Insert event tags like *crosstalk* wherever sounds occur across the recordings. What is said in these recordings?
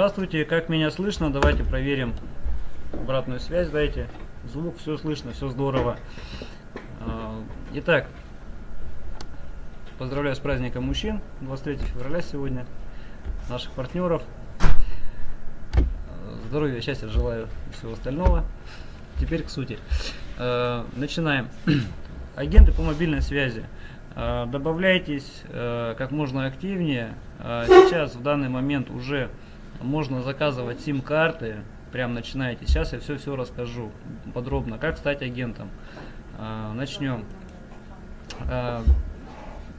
Здравствуйте, как меня слышно? Давайте проверим обратную связь, дайте. Звук, все слышно, все здорово. А, итак, поздравляю с праздником мужчин, 23 февраля сегодня, наших партнеров. Здоровья, счастья желаю всего остального. Теперь к сути. А, начинаем. *clears throat* Агенты по мобильной связи. А, добавляйтесь как можно активнее. Сейчас в данный момент уже можно заказывать сим-карты, прям начинаете. Сейчас я все-все расскажу подробно, как стать агентом. А, начнем. А,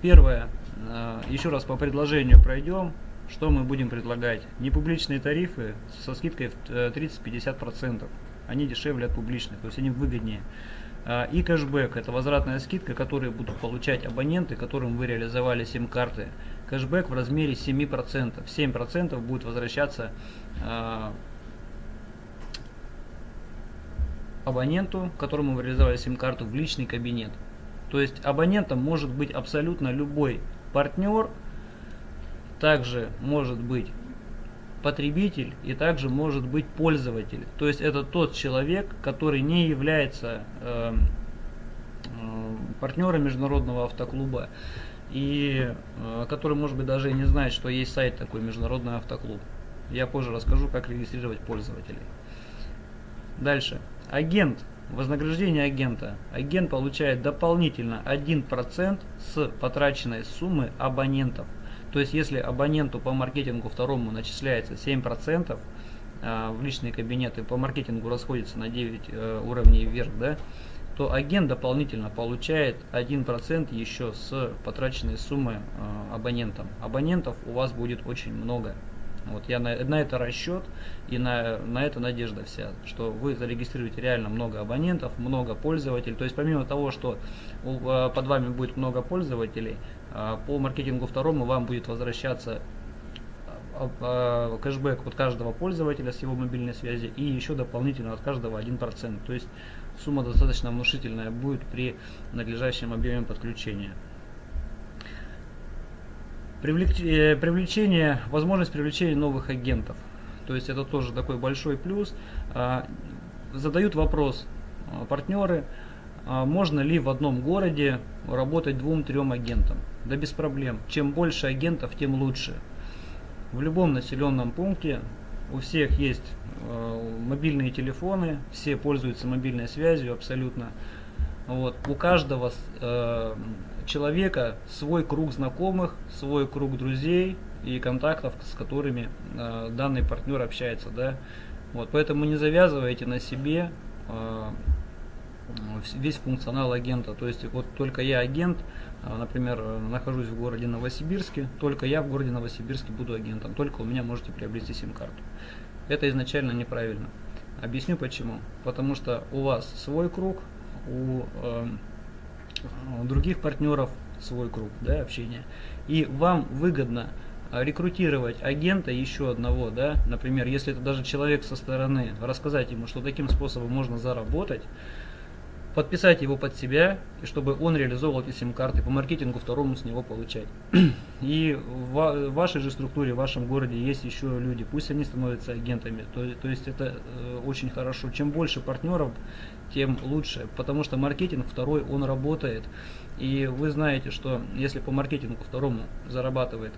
первое, а, еще раз по предложению пройдем. Что мы будем предлагать? Непубличные тарифы со скидкой в 30-50%. Они дешевле от публичных, то есть они выгоднее. И кэшбэк, это возвратная скидка, которую будут получать абоненты, которым вы реализовали сим-карты кэшбэк в размере 7%. 7% будет возвращаться э, абоненту, которому вы реализовали сим-карту в личный кабинет. То есть абонентом может быть абсолютно любой партнер, также может быть потребитель и также может быть пользователь. То есть это тот человек, который не является э, э, партнером международного автоклуба и э, который, может быть, даже и не знает, что есть сайт такой, Международный автоклуб. Я позже расскажу, как регистрировать пользователей. Дальше. Агент. Вознаграждение агента. Агент получает дополнительно 1% с потраченной суммы абонентов. То есть, если абоненту по маркетингу второму начисляется 7%, э, в личные кабинеты по маркетингу расходится на 9 э, уровней вверх, да, то агент дополнительно получает 1% еще с потраченной суммы э, абонентам. Абонентов у вас будет очень много. Вот я на, на это расчет и на, на это надежда вся, что вы зарегистрируете реально много абонентов, много пользователей. То есть помимо того, что у, э, под вами будет много пользователей, по маркетингу второму вам будет возвращаться э, кэшбэк от каждого пользователя с его мобильной связи и еще дополнительно от каждого 1%. То есть сумма достаточно внушительная будет при надлежащем объеме подключения. Привлечение, привлечение, возможность привлечения новых агентов. То есть это тоже такой большой плюс. А, задают вопрос а, партнеры, а, можно ли в одном городе работать двум-трем агентам. Да без проблем. Чем больше агентов, тем лучше. В любом населенном пункте у всех есть э, мобильные телефоны, все пользуются мобильной связью абсолютно. Вот. У каждого э, человека свой круг знакомых, свой круг друзей и контактов, с которыми э, данный партнер общается. Да? Вот. Поэтому не завязывайте на себе э, весь функционал агента. То есть вот только я агент, а, например, нахожусь в городе Новосибирске, только я в городе Новосибирске буду агентом, только у меня можете приобрести сим-карту. Это изначально неправильно. Объясню почему. Потому что у вас свой круг, у, у других партнеров свой круг да, общения. И вам выгодно рекрутировать агента еще одного, да, например, если это даже человек со стороны, рассказать ему, что таким способом можно заработать, подписать его под себя, и чтобы он реализовывал эти сим-карты, по маркетингу второму с него получать. *clears throat* И в вашей же структуре, в вашем городе есть еще люди, пусть они становятся агентами, то, то есть это э, очень хорошо. Чем больше партнеров, тем лучше, потому что маркетинг второй, он работает. И вы знаете, что если по маркетингу второму зарабатывает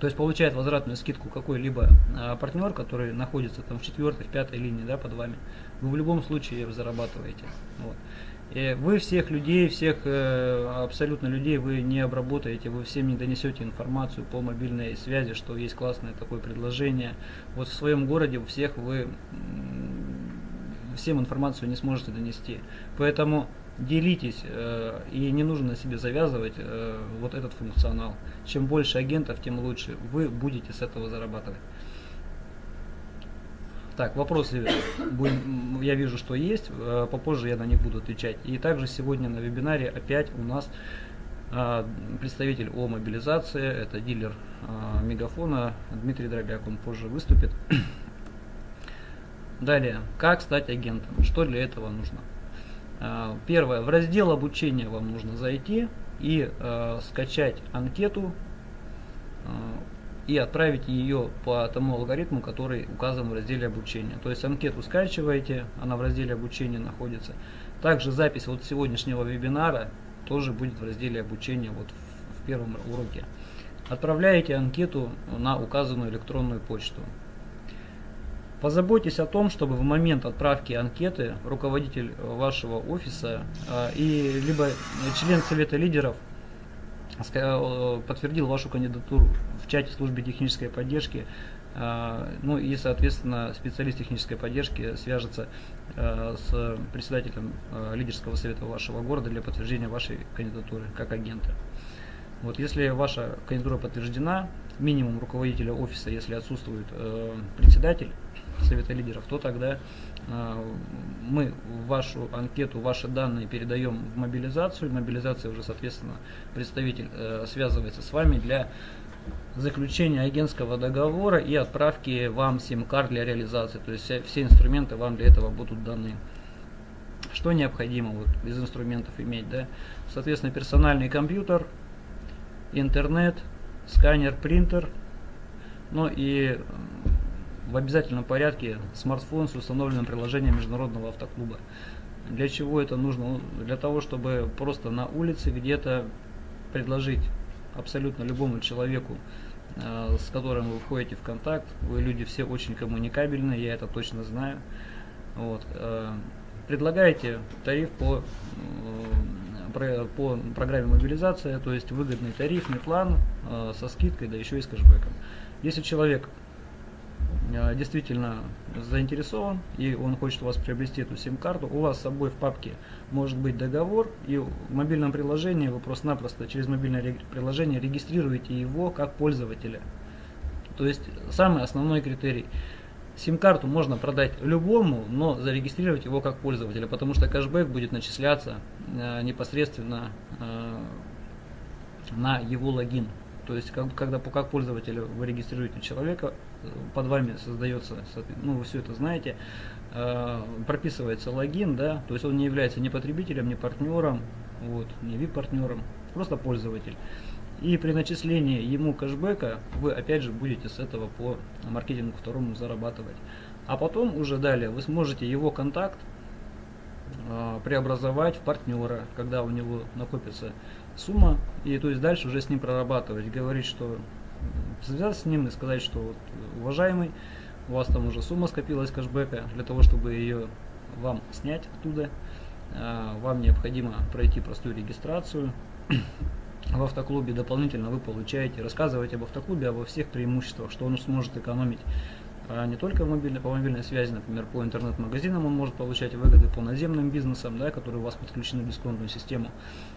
то есть получает возвратную скидку какой-либо а, партнер, который находится там в четвертой, в пятой линии да, под вами, вы в любом случае зарабатываете. Вот. И вы всех людей, всех э, абсолютно людей вы не обработаете, вы всем не донесете информацию по мобильной связи, что есть классное такое предложение. Вот в своем городе всех вы всем информацию не сможете донести. Поэтому делитесь э, и не нужно себе завязывать э, вот этот функционал. Чем больше агентов, тем лучше. Вы будете с этого зарабатывать. Так, вопросы я вижу, что есть, э, попозже я на них буду отвечать. И также сегодня на вебинаре опять у нас э, представитель о мобилизации, это дилер э, Мегафона, Дмитрий Дробяк, он позже выступит. *clears throat* Далее, как стать агентом, что для этого нужно? Первое, в раздел обучения вам нужно зайти и скачать анкету и отправите ее по тому алгоритму, который указан в разделе обучения. То есть анкету скачиваете, она в разделе обучения находится. Также запись вот сегодняшнего вебинара тоже будет в разделе обучения вот в, в первом уроке. Отправляете анкету на указанную электронную почту. Позаботьтесь о том, чтобы в момент отправки анкеты руководитель вашего офиса э, и либо член совета лидеров э, подтвердил вашу кандидатуру в чате службы технической поддержки, э, ну и, соответственно, специалист технической поддержки свяжется с председателем лидерского совета вашего города для подтверждения вашей кандидатуры как агента. Вот если ваша кандидатура подтверждена, минимум руководителя офиса, если отсутствует председатель, совета лидеров, то тогда э, мы вашу анкету, ваши данные передаем в мобилизацию. Мобилизация уже, соответственно, представитель э, связывается с вами для заключения агентского договора и отправки вам сим-карт для реализации. То есть все инструменты вам для этого будут даны. Что необходимо вот, из инструментов иметь? Да? Соответственно, персональный компьютер, интернет, сканер, принтер, ну и в обязательном порядке смартфон с установленным приложением Международного автоклуба. Для чего это нужно? Ну, для того, чтобы просто на улице где-то предложить абсолютно любому человеку, э, с которым вы входите в контакт, вы люди все очень коммуникабельные, я это точно знаю. Вот. Э, предлагаете тариф по, э, по программе мобилизация, то есть выгодный тарифный план со скидкой, да еще и с кэшбэком. Если человек действительно заинтересован и он хочет у вас приобрести эту сим-карту, у вас с собой в папке может быть договор, и в мобильном приложении вы просто-напросто через мобильное приложение регистрируете его как пользователя. То есть самый основной критерий. Сим-карту можно продать любому, но зарегистрировать его как пользователя, потому что кэшбэк будет начисляться э, непосредственно э, на его логин. То есть, как, когда как пользователя вы регистрируете человека, под вами создается, ну вы все это знаете, э, прописывается логин, да, то есть он не является ни потребителем, ни партнером, вот, ни VIP-партнером, просто пользователь. И при начислении ему кэшбэка вы опять же будете с этого по маркетингу второму зарабатывать. А потом уже далее вы сможете его контакт э, преобразовать в партнера, когда у него накопится сумма, и то есть дальше уже с ним прорабатывать, говорить, что связаться с ним и сказать, что вот, уважаемый, у вас там уже сумма скопилась кэшбэка, для того, чтобы ее вам снять оттуда, а, вам необходимо пройти простую регистрацию *clears throat* в автоклубе. Дополнительно вы получаете, рассказываете об автоклубе, обо всех преимуществах, что он сможет экономить не только мобильной, по мобильной связи, например, по интернет-магазинам он может получать выгоды по наземным бизнесам, да, которые у вас подключены в дисконтную систему.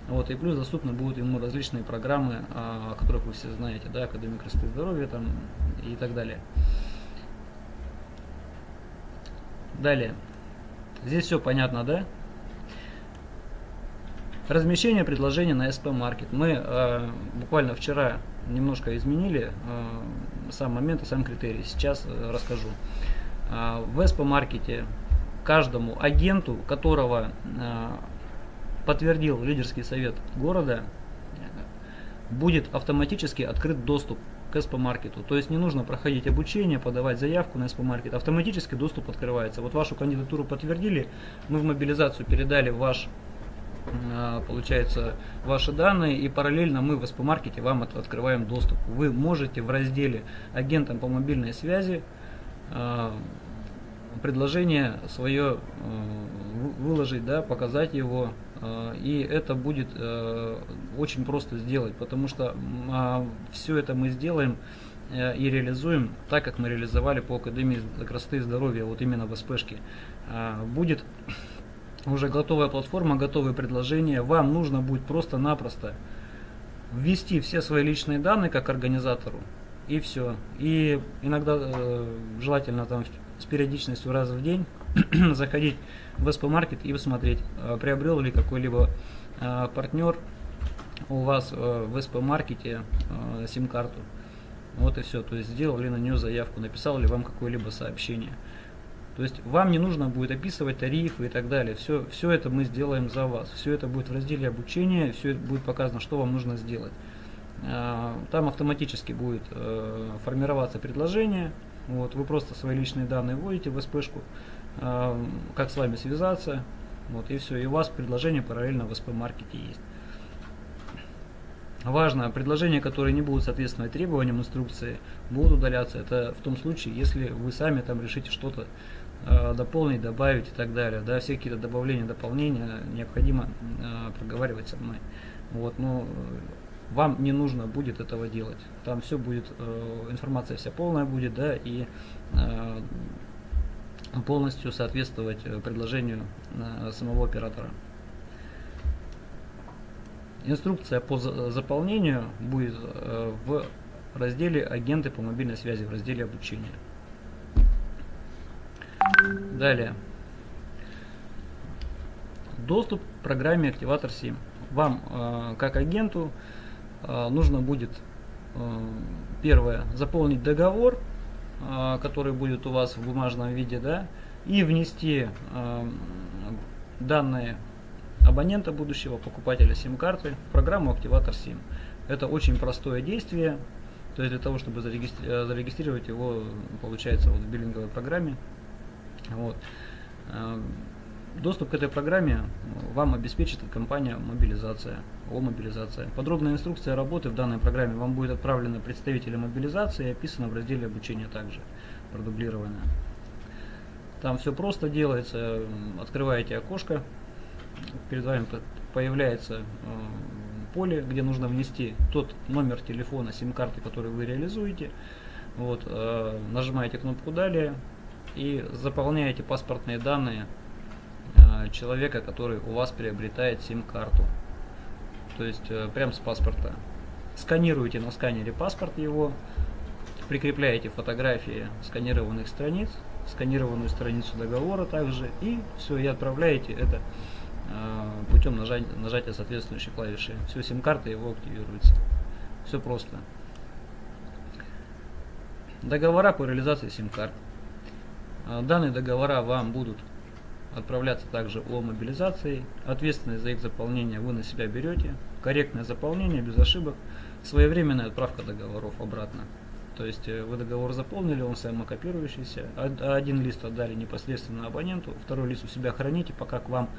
Вот, и плюс доступны будут ему различные программы, о которых вы все знаете, да, Академия красоты здоровья там, и так далее. Далее. Здесь все понятно, да? Размещение предложения на SP Market. Мы э, буквально вчера немножко изменили э, сам момент и сам критерий. Сейчас э, расскажу. Э, в Market каждому агенту, которого э, подтвердил лидерский совет города, будет автоматически открыт доступ к SP маркету. То есть не нужно проходить обучение, подавать заявку на SP маркет. Автоматически доступ открывается. Вот вашу кандидатуру подтвердили, мы в мобилизацию передали ваш а, получается ваши данные и параллельно мы в SP-маркете вам открываем доступ. Вы можете в разделе агентам по мобильной связи а, предложение свое а, выложить, да, показать его, и это будет очень просто сделать, потому что все это мы сделаем и реализуем так, как мы реализовали по Академии красоты и здоровья, вот именно в СПшке. Будет уже готовая платформа, готовые предложения. Вам нужно будет просто-напросто ввести все свои личные данные как организатору и все. И иногда э, желательно там с периодичностью раз в день *clears throat* заходить в SP Market и посмотреть, э, приобрел ли какой-либо э, партнер у вас э, в SP Market э, сим-карту. Вот и все. То есть сделал ли на нее заявку, написал ли вам какое-либо сообщение. То есть вам не нужно будет описывать тарифы и так далее. Все, все это мы сделаем за вас. Все это будет в разделе обучения, все это будет показано, что вам нужно сделать. там автоматически будет формироваться предложение. Вот, вы просто свои личные данные вводите в СПшку, как с вами связаться, вот, и все, и у вас предложение параллельно в СП-маркете есть. Важно, предложения, которые не будут соответствовать требованиям инструкции, будут удаляться. Это в том случае, если вы сами там решите что-то э, дополнить, добавить и так далее. Да, все какие-то добавления, дополнения необходимо э, проговаривать со мной. Вот, но э, вам не нужно будет этого делать. Там все будет, э, информация вся полная будет, да, и э, полностью соответствовать э, предложению э, самого оператора. Инструкция по заполнению будет э, в разделе «Агенты по мобильной связи» в разделе «Обучение». Далее. Доступ к программе «Активатор SIM». Вам, э, как агенту, э, нужно будет, первое, заполнить договор, который будет у вас в бумажном виде, да, и внести данные абонента будущего, покупателя сим-карты в программу «Активатор SIM». Это очень простое действие, то есть для того, чтобы зарегистри э, зарегистрировать его, получается, вот в биллинговой программе. Вот. Э, доступ к этой программе вам обеспечит компания «Мобилизация», о мобилизация. Подробная инструкция работы в данной программе вам будет отправлена представителям мобилизации и описана в разделе обучения также, продублированная. Там все просто делается, открываете окошко, перед вами появляется э, поле, где нужно внести тот номер телефона, сим-карты, который вы реализуете. Вот, э, нажимаете кнопку «Далее» и заполняете паспортные данные э, человека, который у вас приобретает сим-карту. То есть прямо с паспорта. Сканируете на сканере паспорт его, прикрепляете фотографии сканированных страниц, сканированную страницу договора также, и все, и отправляете это Э, путем нажать, нажатия соответствующей клавиши. Все, сим-карта его активируется. Все просто. Договора по реализации сим-карт. Э, данные договора вам будут отправляться также о мобилизации. Ответственность за их заполнение вы на себя берете. Корректное заполнение, без ошибок. Своевременная отправка договоров обратно. То есть э, вы договор заполнили, он самокопирующийся. Один лист отдали непосредственно абоненту, второй лист у себя храните, пока к вам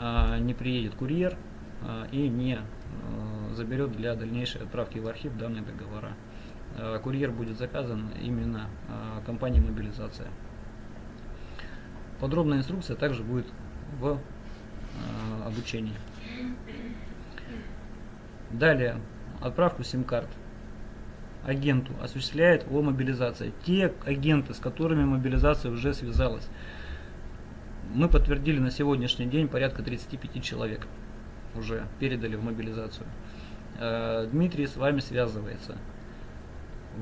а, не приедет курьер и не заберет для дальнейшей отправки в архив данные договора. Курьер будет заказан именно компанией мобилизация. Подробная инструкция также будет в обучении. Далее, отправку сим-карт агенту осуществляет о мобилизации. Те агенты, с которыми мобилизация уже связалась, мы подтвердили на сегодняшний день порядка 35 человек. Уже передали в мобилизацию. Э, Дмитрий с вами связывается.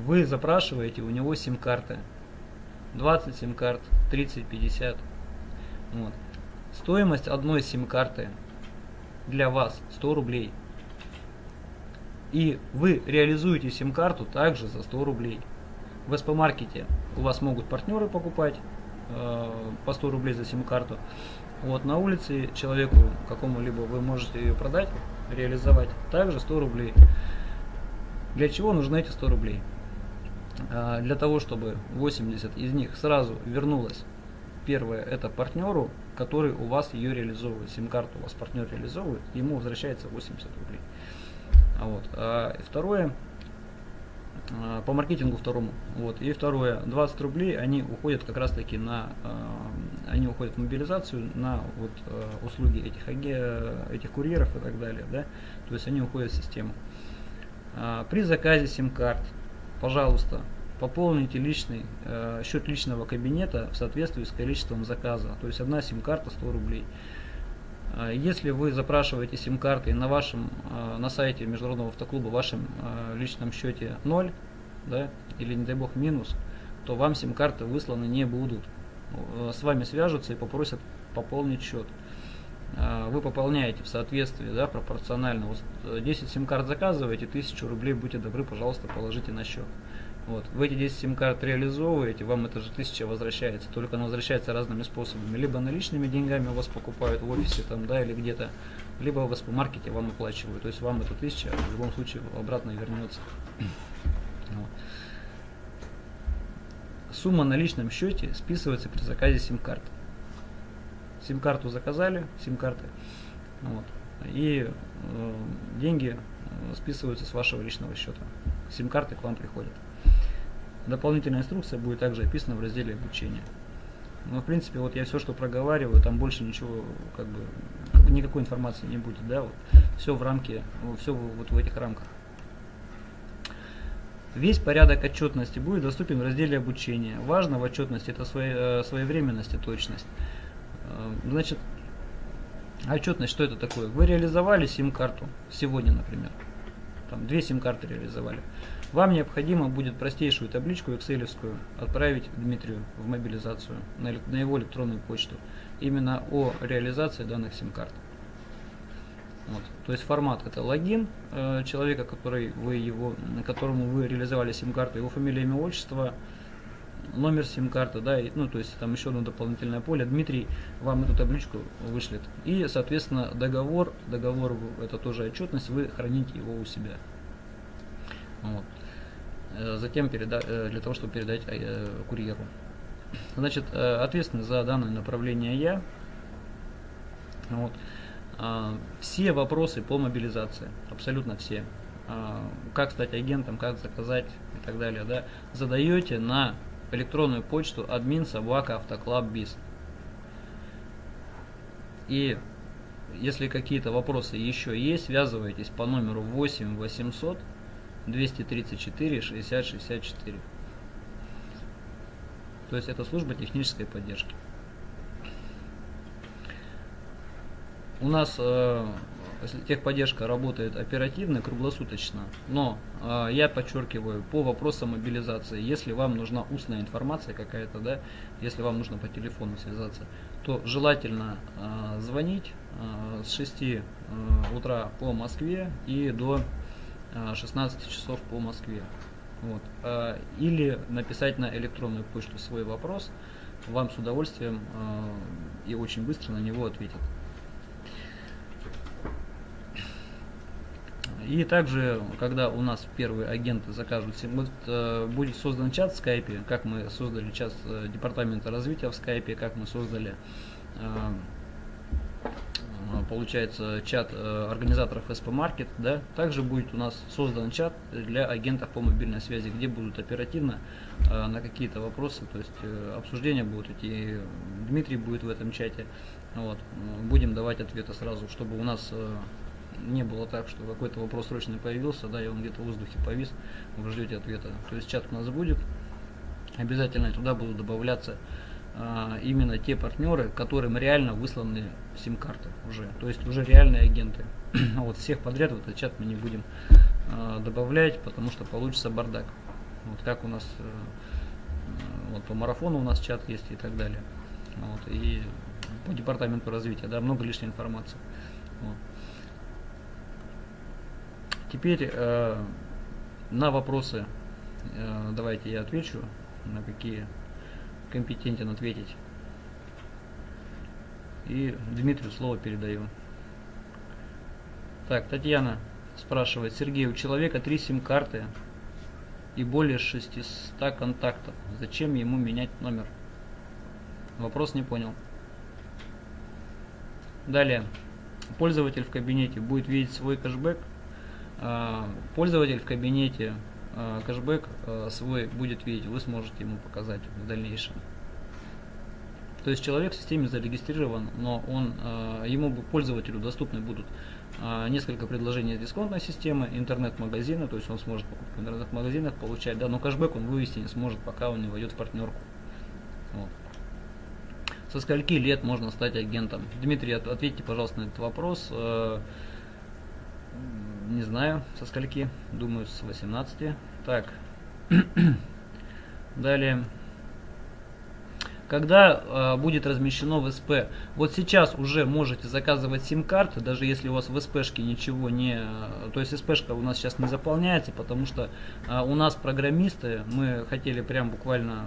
Вы запрашиваете у него сим-карты. 20 сим-карт, 30, 50. Вот. Стоимость одной сим-карты для вас 100 рублей. И вы реализуете сим-карту также за 100 рублей. В СП-маркете у вас могут партнеры покупать, Э, по 100 рублей за сим-карту. Вот на улице человеку какому-либо вы можете ее продать, реализовать, также 100 рублей. Для чего нужны эти 100 рублей? А, для того, чтобы 80 из них сразу вернулось. Первое, это партнеру, который у вас ее реализовывает. Сим-карту у вас партнер реализовывает, ему возвращается 80 рублей. А вот. А второе, Э, по маркетингу второму. Вот. И второе, 20 рублей, они уходят как раз таки на, они уходят в мобилизацию на вот, услуги этих, этих курьеров и так далее. Да? То есть они уходят в систему. При заказе сим-карт, пожалуйста, пополните личный, счет личного кабинета в соответствии с количеством заказа. То есть одна сим-карта 100 рублей. А, если вы запрашиваете сим-карты на вашем а, на сайте Международного автоклуба в вашем а, личном счете 0, да, или не дай бог минус, то вам сим-карты высланы не будут. С вами свяжутся и попросят пополнить счет. Вы пополняете в соответствии, да, пропорционально. 10 сим-карт заказываете, 1000 рублей, будьте добры, пожалуйста, положите на счет. Вот. Вы эти 10 сим-карт реализовываете, вам это же 1000 возвращается, только она возвращается разными способами. Либо наличными деньгами у вас покупают в офисе там, да, или где-то, либо в маркете вам оплачивают. То есть вам эта 1000 в любом случае обратно вернется. Вот. Сумма на личном счете списывается при заказе сим-карты. Сим-карту заказали, сим-карты, вот, и э, деньги э, списываются с вашего личного счета. Сим-карты к вам приходят. Дополнительная инструкция будет также описана в разделе обучения. Но в принципе вот я все, что проговариваю, там больше ничего, как бы, никакой информации не будет, да, вот, все в рамке, все вот в этих рамках. Весь порядок отчетности будет доступен в разделе обучения. Важно в отчетности это э, своевременность и точность. Э, значит, отчетность, что это такое? Вы реализовали сим-карту сегодня, например. Там две сим-карты реализовали. Вам необходимо будет простейшую табличку excel отправить Дмитрию в мобилизацию на, на его электронную почту. Именно о реализации данных сим-карт. Вот. То есть формат это логин э, человека, который вы его, на которому вы реализовали сим-карту, его фамилия, имя, отчество, номер сим-карты, да, и, ну то есть там еще одно дополнительное поле. Дмитрий вам эту табличку вышлет. И, соответственно, договор, договор это тоже отчетность, вы храните его у себя. Вот. Э, затем переда э, для того, чтобы передать э, курьеру. Значит, ответственный за данное направление я. Вот. Все вопросы по мобилизации, абсолютно все. Как стать агентом, как заказать и так далее, да, задаете на электронную почту admin собака автоклаб биз. И если какие-то вопросы еще есть, связывайтесь по номеру 8 800 234 60 64. То есть это служба технической поддержки. У нас э, техподдержка работает оперативно, круглосуточно, но э, я подчеркиваю, по вопросам мобилизации, если вам нужна устная информация какая-то, да, если вам нужно по телефону связаться, то желательно э, звонить э, с 6 э, утра по Москве и до 16 э, часов по Москве. Вот. Э, или написать на электронную почту свой вопрос, вам с удовольствием э, и очень быстро на него ответят. И также, когда у нас первые агенты закажут, вот, э, будет создан чат в скайпе, как мы создали чат э, департамента развития в скайпе, как мы создали э, получается чат э, организаторов SP Market, да, также будет у нас создан чат для агентов по мобильной связи, где будут оперативно э, на какие-то вопросы, то есть э, обсуждения будут идти, Дмитрий будет в этом чате, вот, будем давать ответы сразу, чтобы у нас не было так, что какой-то вопрос срочно появился, да, и он где-то в воздухе повис, вы ждете ответа. То есть чат у нас будет, обязательно туда будут добавляться а, именно те партнеры, которым реально высланы сим-карты уже, то есть уже реальные агенты. *clears throat* вот всех подряд в этот чат мы не будем а, добавлять, потому что получится бардак. Вот как у нас, э, вот по марафону у нас чат есть и так далее. Вот, и по департаменту развития, да, много лишней информации. Вот. Теперь э, на вопросы э, давайте я отвечу, на какие компетентен ответить. И Дмитрию слово передаю. Так, Татьяна спрашивает, Сергей, у человека три сим-карты и более 600 контактов. Зачем ему менять номер? Вопрос не понял. Далее. Пользователь в кабинете будет видеть свой кэшбэк пользователь в кабинете а, кэшбэк а, свой будет видеть, вы сможете ему показать в дальнейшем. То есть человек в системе зарегистрирован, но он, ему пользователю доступны будут несколько предложений дисконтной системы, интернет-магазина, то есть он сможет покупку в интернет-магазинах получать, да, но кэшбэк он вывести не сможет, пока он не войдет в партнерку. Вот. Со скольки лет можно стать агентом? Дмитрий, ответьте, пожалуйста, на этот вопрос. Не знаю, со скольки. Думаю, с 18. Так. *clears throat* Далее. когда э, будет размещено в СП. Вот сейчас уже можете заказывать сим-карты, даже если у вас в СПшке ничего не... То есть СПшка у нас сейчас не заполняется, потому что э, у нас программисты, мы хотели прям буквально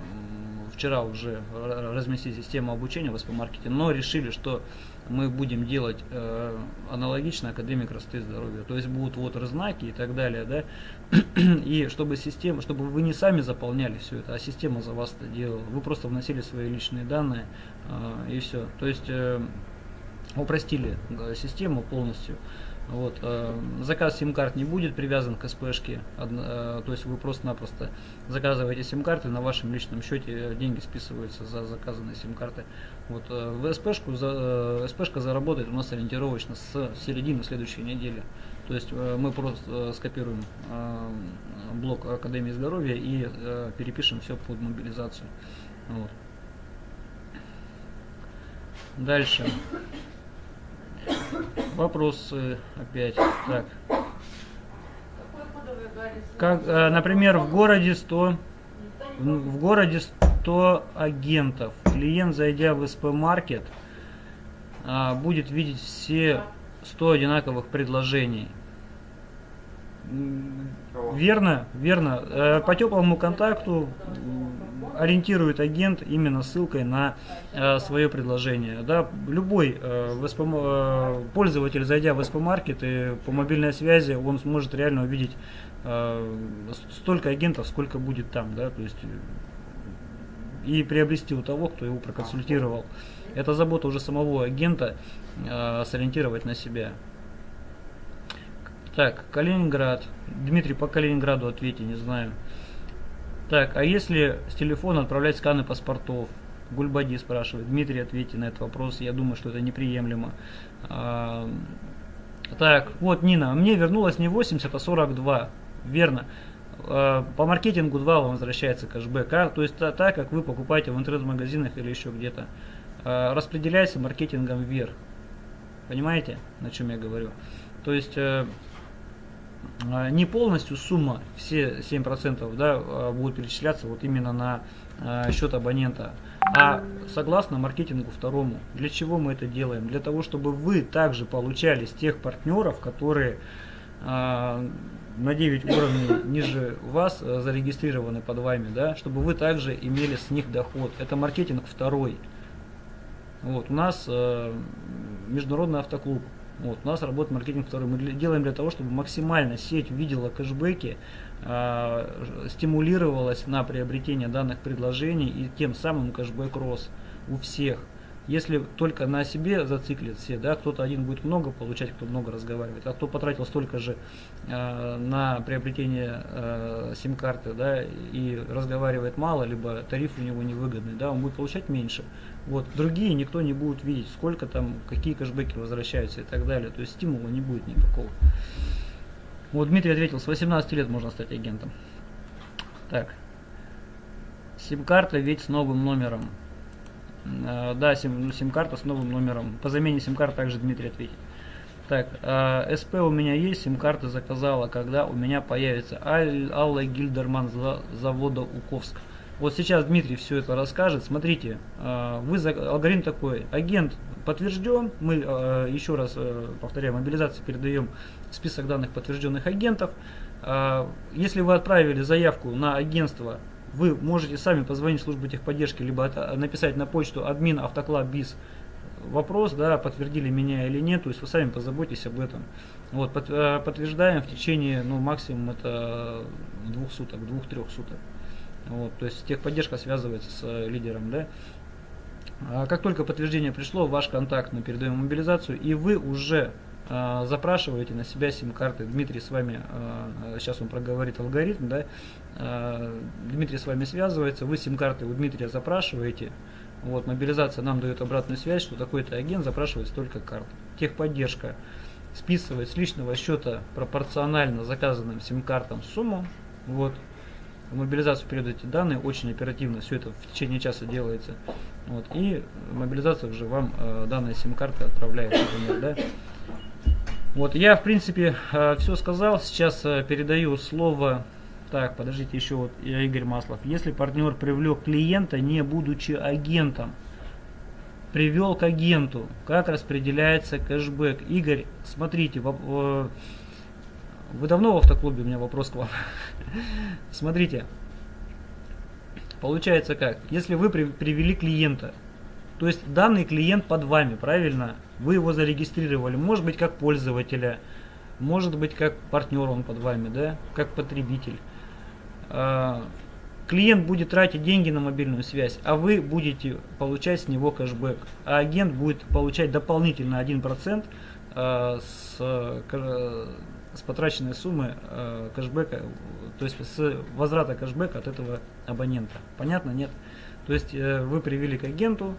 вчера уже разместить систему обучения в СП-маркете, но решили, что мы будем делать э, аналогично Академии красоты и здоровья. То есть будут вот знаки и так далее, да. *clears throat* И чтобы система, чтобы вы не сами заполняли все это, а система за вас это делала. Вы просто вносили свои личные данные э, и все. То есть э, упростили да, систему полностью. Вот, э, заказ сим-карт не будет привязан к СПшке, э, то есть вы просто-напросто заказываете сим-карты, на вашем личном счете деньги списываются за заказанные сим-карты. Вот, э, в СПшку, за, э, СПшка заработает у нас ориентировочно с середины следующей недели. То есть э, мы просто э, скопируем э, блок Академии здоровья и э, перепишем все под мобилизацию. Вот. Дальше. Вопросы опять. Так. Как, э, например, в городе 100, в городе 100 агентов. Клиент, зайдя в СП-маркет, а, будет видеть все 100 одинаковых предложений. Верно, верно. Э, по теплому контакту ориентирует агент именно ссылкой на э, свое предложение. Да, любой э, пользователь, зайдя в СП-маркет и по мобильной связи, он сможет реально увидеть столько агентов, сколько будет там. Да, то есть, и приобрести у того, кто его проконсультировал. Это забота уже самого агента сориентировать на себя. Так, Калининград. Дмитрий, по Калининграду ответьте, не знаю. Так, а если с телефона отправлять сканы паспортов? Гульбади спрашивает. Дмитрий, ответьте на этот вопрос. Я думаю, что это неприемлемо. А, так, вот Нина. Мне вернулось не 80, а 42. Верно. А, по маркетингу 2 вам возвращается кэшбэк. А? То есть так, та, как вы покупаете в интернет-магазинах или еще где-то. А, распределяется маркетингом вверх. Понимаете, на чем я говорю? То есть э, не полностью сумма, все 7% да, а, будут перечисляться вот именно на а, счет абонента, а согласно маркетингу второму. Для чего мы это делаем? Для того, чтобы вы также получали с тех партнеров, которые на 9 уровней ниже вас зарегистрированы под вами, да, чтобы вы также имели с них доход. Это маркетинг второй. Вот, у нас международный автоклуб. Вот, у нас работает маркетинг второй. Мы делаем для того, чтобы максимально сеть видела кэшбэки, э, стимулировалась на приобретение данных предложений и тем самым кэшбэк рос у всех. Если только на себе зациклит все, да, кто-то один будет много получать, кто много разговаривает, а кто потратил столько же э, на приобретение э, сим-карты, да, и разговаривает мало, либо тариф у него невыгодный, да, он будет получать меньше. Вот. Другие никто не будет видеть, сколько там, какие кэшбэки возвращаются и так далее. То есть стимула не будет никакого. Вот Дмитрий ответил, с 18 лет можно стать агентом. Так. Сим-карта ведь с новым номером. Э, да, сим, сим-карта с новым номером. По замене сим-карты также Дмитрий ответит. Так, э, СП у меня есть, сим-карты заказала, когда у меня появится Аль, Алла Гильдерман за, завода Уковск. Вот сейчас Дмитрий все это расскажет. Смотрите, э, вы за, алгоритм такой. Агент подтвержден. Мы э, еще раз э, повторяем, мобилизации передаем список данных подтвержденных агентов. Э, если вы отправили заявку на агентство вы можете сами позвонить в службу техподдержки, либо написать на почту админ автоклаб биз вопрос, да, подтвердили меня или нет, то есть вы сами позаботьтесь об этом. Вот, э, подтверждаем в течение, ну, максимум это двух суток, двух-трех суток. Вот, то есть техподдержка связывается с лидером, да. А как только подтверждение пришло, ваш контакт мы передаем мобилизацию, и вы уже э, запрашиваете на себя сим-карты. Дмитрий с вами, э, сейчас он проговорит алгоритм, да, э, Дмитрий с вами связывается, вы сим-карты у Дмитрия запрашиваете, вот, мобилизация нам дает обратную связь, что такой-то агент запрашивает столько карт. Техподдержка списывает с личного счета пропорционально заказанным сим-картам сумму, вот, в мобилизацию передаете данные, очень оперативно все это в течение часа делается. Вот, и мобилизация уже вам э, данные сим-карты отправляет, например, да. Вот, я, в принципе, э, все сказал. Сейчас э, передаю слово Так, подождите, еще вот Игорь Маслов. Если партнер привлек клиента, не будучи агентом, привел к агенту, как распределяется кэшбэк? Игорь, смотрите, вы давно в автоклубе? У меня вопрос к вам. *laughs* Смотрите, получается как? Если вы привели клиента, то есть данный клиент под вами, правильно? Вы его зарегистрировали, может быть как пользователя, может быть как партнер он под вами, да, как потребитель. А, клиент будет тратить деньги на мобильную связь, а вы будете получать с него кэшбэк. А агент будет получать дополнительно 1% а, с, с потраченной суммы а, кэшбэка, то есть с возврата кэшбэка от этого абонента. Понятно? Нет? То есть э, вы привели к агенту,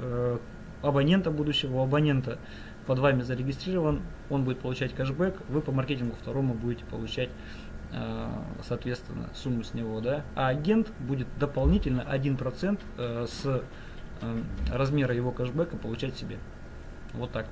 Э, абонента будущего, абонента под вами зарегистрирован, он будет получать кэшбэк, вы по маркетингу второму будете получать э, соответственно сумму с него, да, а агент будет дополнительно 1% э, с размера его кэшбэка получать себе. Вот так.